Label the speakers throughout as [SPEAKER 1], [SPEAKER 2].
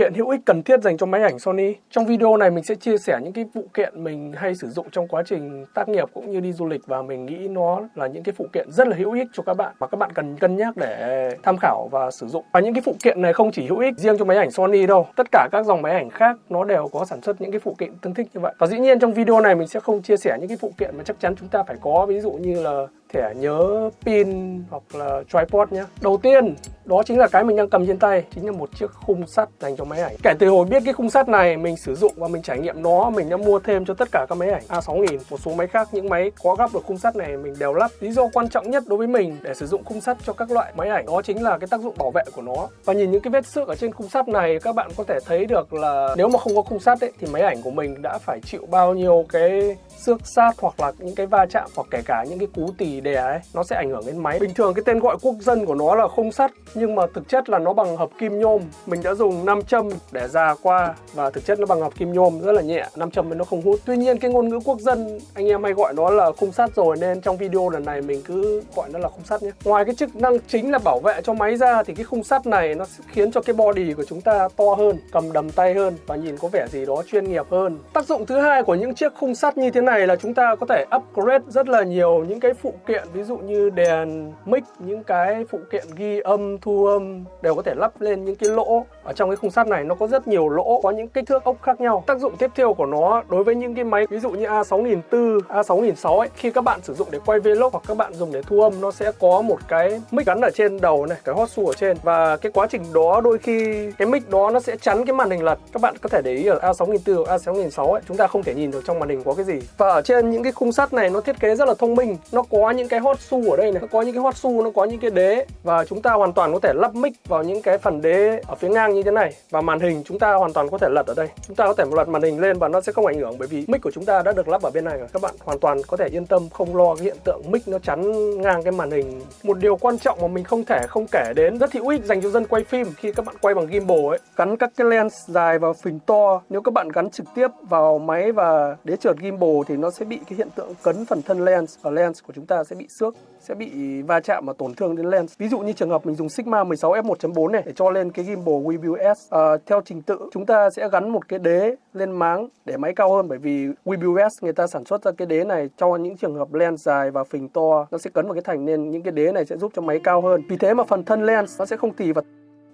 [SPEAKER 1] kiện hữu ích cần thiết dành cho máy ảnh Sony. Trong video này mình sẽ chia sẻ những cái phụ kiện mình hay sử dụng trong quá trình tác nghiệp cũng như đi du lịch và mình nghĩ nó là những cái phụ kiện rất là hữu ích cho các bạn mà các bạn cần cân nhắc để tham khảo và sử dụng. Và những cái phụ kiện này không chỉ hữu ích riêng cho máy ảnh Sony đâu. Tất cả các dòng máy ảnh khác nó đều có sản xuất những cái phụ kiện tương thích như vậy. Và dĩ nhiên trong video này mình sẽ không chia sẻ những cái phụ kiện mà chắc chắn chúng ta phải có, ví dụ như là thẻ nhớ pin hoặc là tripod nhé. Đầu tiên đó chính là cái mình đang cầm trên tay chính là một chiếc khung sắt dành cho máy ảnh. Kể từ hồi biết cái khung sắt này mình sử dụng và mình trải nghiệm nó mình đã mua thêm cho tất cả các máy ảnh. À, A6000 một số máy khác những máy có gắp được khung sắt này mình đều lắp. Lý do quan trọng nhất đối với mình để sử dụng khung sắt cho các loại máy ảnh đó chính là cái tác dụng bảo vệ của nó. Và nhìn những cái vết xước ở trên khung sắt này các bạn có thể thấy được là nếu mà không có khung sắt ấy, thì máy ảnh của mình đã phải chịu bao nhiêu cái xước sát hoặc là những cái va chạm hoặc kể cả những cái cú tì đè ấy, nó sẽ ảnh hưởng đến máy. Bình thường cái tên gọi quốc dân của nó là khung sắt, nhưng mà thực chất là nó bằng hợp kim nhôm. Mình đã dùng nam châm để già qua và thực chất nó bằng hợp kim nhôm, rất là nhẹ. Nam châm nó không hút. Tuy nhiên cái ngôn ngữ quốc dân, anh em hay gọi nó là khung sắt rồi, nên trong video lần này mình cứ gọi nó là khung sắt nhé. Ngoài cái chức năng chính là bảo vệ cho máy ra, thì cái khung sắt này nó sẽ khiến cho cái body của chúng ta to hơn, cầm đầm tay hơn và nhìn có vẻ gì đó chuyên nghiệp hơn. Tác dụng thứ hai của những chiếc khung sắt như thế này là chúng ta có thể upgrade rất là nhiều những cái phụ kiện ví dụ như đèn mic, những cái phụ kiện ghi âm, thu âm đều có thể lắp lên những cái lỗ ở trong cái khung sắt này nó có rất nhiều lỗ, có những kích thước ốc khác nhau. Tác dụng tiếp theo của nó đối với những cái máy, ví dụ như A6004 A6006 ấy, khi các bạn sử dụng để quay vlog hoặc các bạn dùng để thu âm, nó sẽ có một cái mic gắn ở trên đầu này, cái hot shoe ở trên. Và cái quá trình đó đôi khi, cái mic đó nó sẽ chắn cái màn hình lật. Các bạn có thể để ý ở A6004 hoặc A6006 ấy, chúng ta không thể nhìn được trong màn hình có cái gì. Và ở trên những cái khung sắt này nó thiết kế rất là thông minh. Nó có những cái hot shoe ở đây này, nó có những cái hot shoe, nó có những cái đế. Và chúng ta hoàn toàn có thể lắp mic vào những cái phần đế ở phía ngang như thế này. Và màn hình chúng ta hoàn toàn có thể lật ở đây. Chúng ta có thể lật màn hình lên và nó sẽ không ảnh hưởng bởi vì mic của chúng ta đã được lắp ở bên này rồi. Các bạn hoàn toàn có thể yên tâm, không lo cái hiện tượng mic nó chắn ngang cái màn hình. Một điều quan trọng mà mình không thể không kể đến, rất hữu ích dành cho dân quay phim khi các bạn quay bằng gimbal ấy. Gắn các cái lens dài và phình to. Nếu các bạn gắn trực tiếp vào máy và đế trượt gimbal thì nó sẽ bị cái hiện tượng cấn phần thân lens và lens của chúng ta sẽ bị xước, sẽ bị va chạm và tổn thương đến lens. Ví dụ như trường hợp mình dùng Sigma 16 f1.4 này để cho lên cái gimbal WebView à, ờ, theo trình tự chúng ta sẽ gắn một cái đế lên máng để máy cao hơn bởi vì WBS người ta sản xuất ra cái đế này cho những trường hợp lens dài và phình to nó sẽ cấn vào cái thành nên những cái đế này sẽ giúp cho máy cao hơn. Vì thế mà phần thân lens nó sẽ không tì vào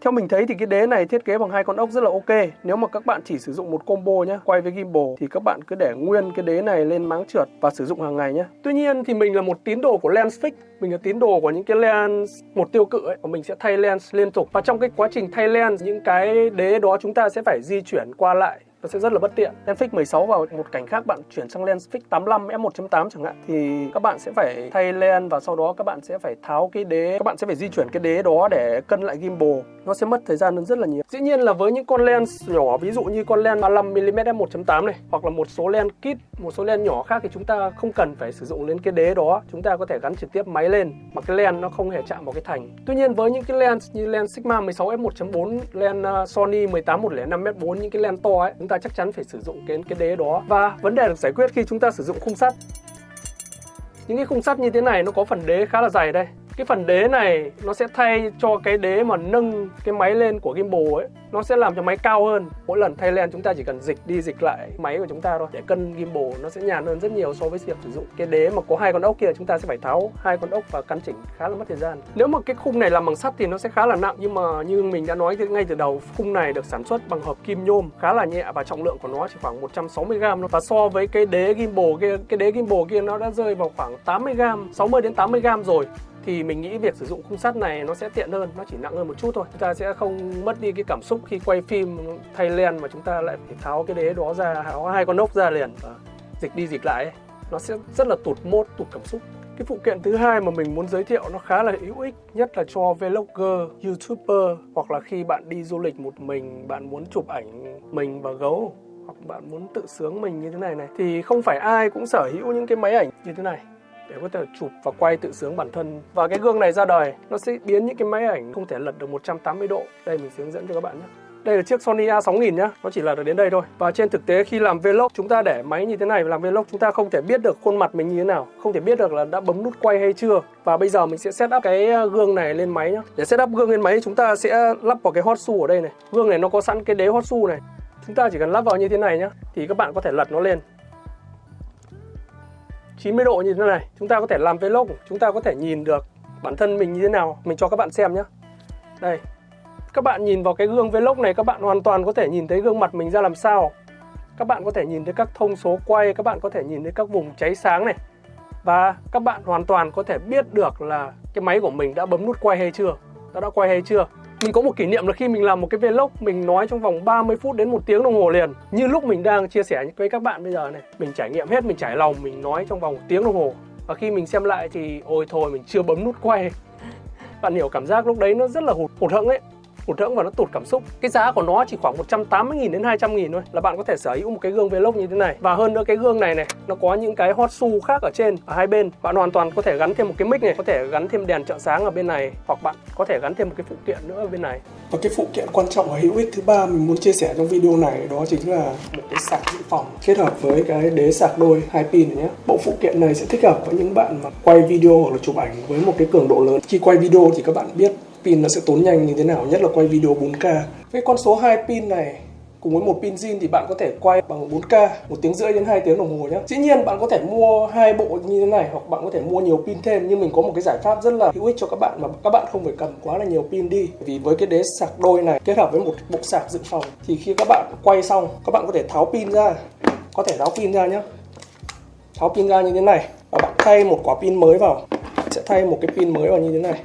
[SPEAKER 1] theo mình thấy thì cái đế này thiết kế bằng hai con ốc rất là ok. Nếu mà các bạn chỉ sử dụng một combo nhé, quay với gimbal thì các bạn cứ để nguyên cái đế này lên máng trượt và sử dụng hàng ngày nhé. Tuy nhiên thì mình là một tín đồ của lens fix, mình là tín đồ của những cái lens một tiêu cự ấy, và mình sẽ thay lens liên tục. Và trong cái quá trình thay lens những cái đế đó chúng ta sẽ phải di chuyển qua lại nó sẽ rất là bất tiện. Lens fix 16 vào một cảnh khác bạn chuyển sang lens fix 85 f1.8 chẳng hạn thì các bạn sẽ phải thay lens và sau đó các bạn sẽ phải tháo cái đế, các bạn sẽ phải di chuyển cái đế đó để cân lại gimbal. Nó sẽ mất thời gian rất là nhiều. Dĩ nhiên là với những con lens nhỏ ví dụ như con lens 35 mm f1.8 này hoặc là một số lens kit, một số lens nhỏ khác thì chúng ta không cần phải sử dụng đến cái đế đó. Chúng ta có thể gắn trực tiếp máy lên mà cái lens nó không hề chạm vào cái thành. Tuy nhiên với những cái lens như lens Sigma 16 f1.4, lens ờ, Sony 18 105 m4 những cái lens to ấy, chúng ta chắc chắn phải sử dụng cái cái đế đó. Và vấn đề được giải quyết khi chúng ta sử dụng khung sắt. Những cái khung sắt như thế này nó có phần đế khá là dày đây cái phần đế này nó sẽ thay cho cái đế mà nâng cái máy lên của gimbal ấy. Nó sẽ làm cho máy cao hơn. Mỗi lần thay len chúng ta chỉ cần dịch đi dịch lại máy của chúng ta thôi. Để cân gimbal nó sẽ nhàn hơn rất nhiều so với việc sử dụng. Cái đế mà có hai con ốc kia chúng ta sẽ phải tháo hai con ốc và căn chỉnh khá là mất thời gian. Nếu mà cái khung này làm bằng sắt thì nó sẽ khá là nặng. Nhưng mà như mình đã nói ngay từ đầu, khung này được sản xuất bằng hợp kim nhôm, khá là nhẹ và trọng lượng của nó chỉ khoảng 160 gram và so với cái đế gimbal kia, cái đế gimbal kia nó đã rơi vào khoảng 80 gram 60 đến 80 gram rồi thì mình nghĩ việc sử dụng khung sắt này nó sẽ tiện hơn nó chỉ nặng hơn một chút thôi. Chúng ta sẽ không mất đi cái cảm xúc khi quay phim thay len mà chúng ta lại phải tháo cái đế đó ra tháo hai con ốc ra liền và dịch đi dịch lại nó sẽ rất là tụt mốt tụt cảm xúc. Cái phụ kiện thứ hai mà mình muốn giới thiệu nó khá là hữu ích nhất là cho vlogger, youtuber hoặc là khi bạn đi du lịch một mình bạn muốn chụp ảnh mình và gấu hoặc bạn muốn tự sướng mình như thế này này. Thì không phải ai cũng sở hữu những cái máy ảnh như thế này để có thể chụp và quay tự sướng bản thân và cái gương này ra đời nó sẽ biến những cái máy ảnh không thể lật được 180 độ đây mình sẽ hướng dẫn cho các bạn nhé Đây là chiếc Sony A6000 nhá, nó chỉ là được đến đây thôi. Và trên thực tế khi làm vlog chúng ta để máy như thế này làm vlog chúng ta không thể biết được khuôn mặt mình như thế nào, không thể biết được là đã bấm nút quay hay chưa. Và bây giờ mình sẽ set up cái ờ, gương này lên máy nhá. Để set up gương lên máy chúng ta sẽ lắp vào cái hot shoe ở đây này. Gương này nó có sẵn cái đế hot shoe này. Chúng ta chỉ cần lắp vào như thế này nhá thì các bạn có thể lật nó lên 90 độ như thế này. Chúng ta có thể làm vlog, chúng ta có thể nhìn được bản thân mình như thế nào. Mình cho các bạn xem nhé đây. Các bạn nhìn vào cái gương vlog này, các bạn hoàn toàn có thể nhìn thấy gương mặt mình ra làm sao. Các bạn có thể nhìn thấy các thông số quay, các bạn có thể nhìn thấy các vùng cháy sáng này. Và các bạn hoàn toàn có thể biết được là cái máy của mình đã bấm nút quay hay chưa đã đã quay hay chưa mình có một kỷ niệm là khi mình làm một cái vlog, mình nói trong vòng 30 phút đến một tiếng đồng hồ liền. Như lúc mình đang chia sẻ với các bạn bây giờ này, mình trải nghiệm hết, mình trải lòng, mình nói trong vòng một tiếng đồng hồ. Và khi mình xem lại thì, ôi thôi, mình chưa bấm nút quay. Bạn hiểu cảm giác lúc đấy nó rất là hụt hụt hẫng ấy hụt hẫng và nó tụt cảm xúc. Cái giá của nó chỉ khoảng 180.000 đến 200.000 thôi. Là bạn có thể sở hữu một cái gương vlog như thế này. Và hơn nữa, cái gương này này, nó có những cái hot su khác ở trên, ở hai bên. Bạn hoàn toàn có thể gắn thêm một cái mic này, có thể gắn thêm đèn trợ sáng ở bên này, hoặc bạn có thể gắn thêm một cái phụ kiện nữa ở bên này. Và cái phụ kiện quan trọng và hữu ích thứ ba mình muốn chia sẻ trong video này đó chính là một cái sạc dự phòng kết hợp với cái đế sạc đôi hai pin này nhé. Bộ phụ kiện này sẽ thích hợp với những bạn mà quay video hoặc là chụp ảnh với một cái cường độ lớn. Khi quay video thì các bạn biết pin nó sẽ tốn nhanh như thế nào, nhất là quay video 4K Với con số 2 pin này, cùng với một pin zin thì bạn có thể quay bằng 4K một tiếng rưỡi đến 2 tiếng đồng hồ nhé dĩ nhiên bạn có thể mua hai bộ như thế này, hoặc bạn có thể mua nhiều pin thêm, nhưng mình có một cái giải pháp rất là hữu ích cho các bạn mà các bạn không phải cầm quá là nhiều pin đi. Vì với cái đế sạc đôi này, kết hợp với một bộ sạc dự phòng, thì khi các bạn quay xong, các bạn có thể tháo pin ra. Có thể tháo pin ra nhé tháo pin ra như thế này, và bạn thay một quả pin mới vào. Sẽ thay một cái pin mới vào như thế này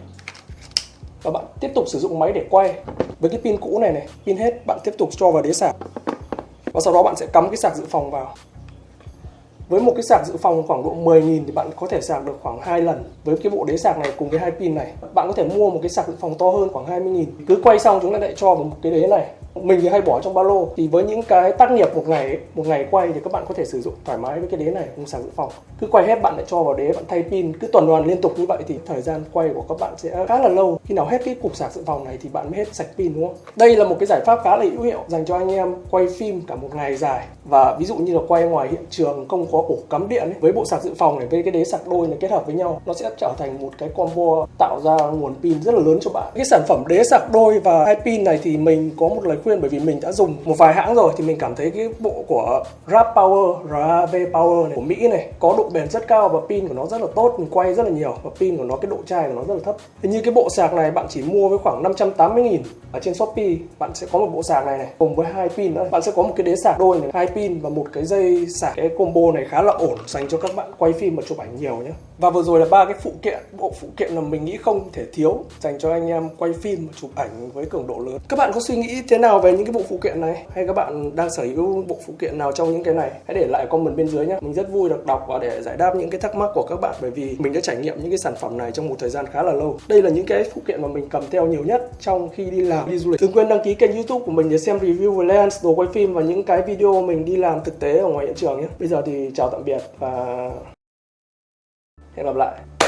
[SPEAKER 1] và bạn tiếp tục sử dụng máy để quay với cái pin cũ này này. Pin hết, bạn tiếp tục cho vào đế sạc. Và sau đó bạn sẽ cắm cái sạc dự phòng vào. Với một cái sạc dự phòng khoảng độ 10.000 thì bạn có thể sạc được khoảng 2 lần. Với cái bộ đế sạc này cùng với hai pin này, bạn có thể mua một cái sạc dự phòng to hơn khoảng 20.000 cứ quay xong chúng ta lại cho vào một cái đế này mình thì hay bỏ trong ba lô. Thì với những cái tác nghiệp một ngày một ngày quay thì các bạn có thể sử dụng thoải mái với cái đế này không sạc dự phòng. Cứ quay hết bạn lại cho vào đế bạn thay pin cứ tuần hoàn liên tục như vậy thì thời gian quay của các bạn sẽ khá là lâu. Khi nào hết cái cục sạc dự phòng này thì bạn mới hết sạch pin đúng không? Đây là một cái giải pháp khá là hữu hiệu dành cho anh em quay phim cả một ngày dài. Và ví dụ như là quay ngoài hiện trường không có ổ cắm điện ấy, với bộ sạc dự phòng này với cái đế sạc đôi này kết hợp với nhau nó sẽ trở thành một cái combo tạo ra nguồn pin rất là lớn cho bạn. Cái sản phẩm đế sạc đôi và hai pin này thì mình có một lời khuyên bởi vì mình đã dùng một vài hãng rồi thì mình cảm thấy cái bộ của RAV Power RAV Power này của Mỹ này có độ bền rất cao và pin của nó rất là tốt, mình quay rất là nhiều và pin của nó, cái độ chai của nó rất là thấp. Hình như cái bộ sạc này bạn chỉ mua với khoảng 580 nghìn ở trên Shopee, bạn sẽ có một bộ sạc này này cùng với hai pin nữa. Bạn sẽ có một cái đế sạc đôi này, hai pin và một cái dây sạc. Cái combo này khá là ổn dành cho các bạn quay phim và chụp ảnh nhiều nhé và vừa rồi là ba cái phụ kiện, bộ phụ kiện là mình nghĩ không thể thiếu dành cho anh em quay phim chụp ảnh với cường độ lớn. Các bạn có suy nghĩ thế nào về những cái bộ phụ kiện này? Hay các bạn đang sở hữu bộ phụ kiện nào trong những cái này? Hãy để lại comment bên dưới nhé. Mình rất vui được đọc và để giải đáp những cái thắc mắc của các bạn bởi vì mình đã trải nghiệm những cái sản phẩm này trong một thời gian khá là lâu. Đây là những cái phụ kiện mà mình cầm theo nhiều nhất trong khi đi làm, đi du lịch. Đừng quên đăng ký kênh youtube của mình để xem review về lens đồ quay phim và những cái video mình đi làm thực tế ở ngoài hiện trường nhé. Bây giờ thì chào tạm biệt và hẹn gặp lại.